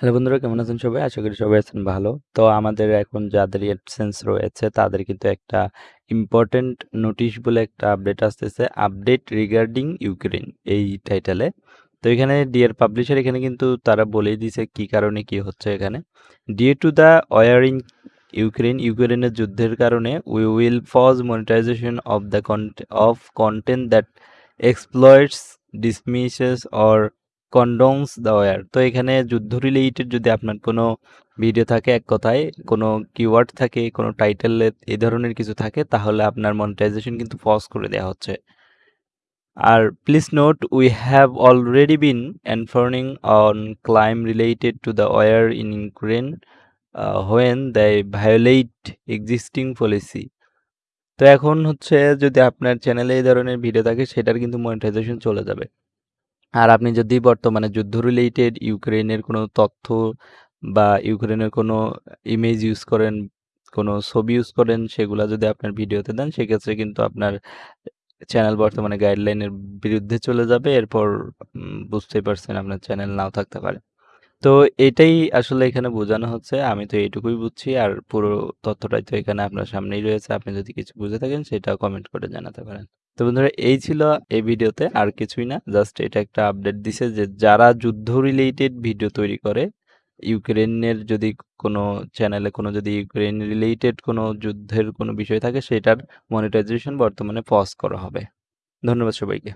Hello বন্ধুরা, কেমন আছেন সবাই? আশা করি সবাই আছেন ভালো। তো আমাদের এখন যাদের এডসেন্স রয়েছে, তাদের কিন্তু একটা ইম্পর্টেন্ট নোটিশ বলে একটা আপডেট আসতেছে। আপডেট রিগার্ডিং ইউক্রেন এই টাইটেলে তো এখানে ডিয়ার পাবলিশার এখানে কিন্তু তারা বলেই দিছে কি কারণে কি হচ্ছে এখানে। ডিয়ে টু দ্য ওয়ারিং ইউক্রেন ইউক্রেনের যুদ্ধের কারণে we will pause monetization of the of content that exploits dismisses or condones the war তো এখানে যুদ্ধ রিলেটেড যদি আপনার কোনো ভিডিও থাকে এক কথায়, কোনো কিওয়ার্ড থাকে, কোনো টাইটেল এই ধরনের কিছু থাকে, তাহলে আপনার মনিটাইজেশন কিন্তু পজ করে দেওয়া হচ্ছে। আর please note we have already been enforcing on claim related to the war in Ukraine when the violate existing policy তো এখন হচ্ছে যদি আপনার চ্যানেলে এই ধরনের ভিডিও থাকে, সেটার কিন্তু মনিটাইজেশন চলে যাবে। আর আপনি যদি বর্তমানে যুদ্ধ রিলেটেড ইউক্রেনের কোনো তথ্য বা ইউক্রেনের কোনো ইমেজ ইউজ করেন, কোনো ছবি ইউজ করেন, সেগুলো যদি আপনার ভিডিওতে দেন, সেক্ষেত্রে কিন্তু আপনার চ্যানেল বর্তমানে গাইডলাইনের বিরুদ্ধে চলে যাবে। এরপর বুঝতেই পারছেন আপনার চ্যানেল নাও থাকতে পারে। তো এটাই আসলে এখানে বোঝানো হচ্ছে। আমি তো এইটুকুই বুঝছি। আর পুরো তথ্যটাই তো এখানে আপনার সামনেই রয়েছে। আপনি যদি কিছু বুঝে থাকেন সেটা কমেন্ট করে জানাতে পারেন। তো বন্ধুরা, এই ছিল এই ভিডিওতে। আর কিছুই না জাস্ট এটা একটা আপডেট দিছে যে যারা যুদ্ধ রিলেটেড ভিডিও তৈরি করে ইউক্রেনের যদি কোনো চ্যানেলে কোনো যদি ইউক্রেন রিলেটেড কোনো যুদ্ধের কোনো বিষয় থাকে, সেটার মনিটাইজেশন বর্তমানে পজ করা হবে। ধন্যবাদ সবাইকে।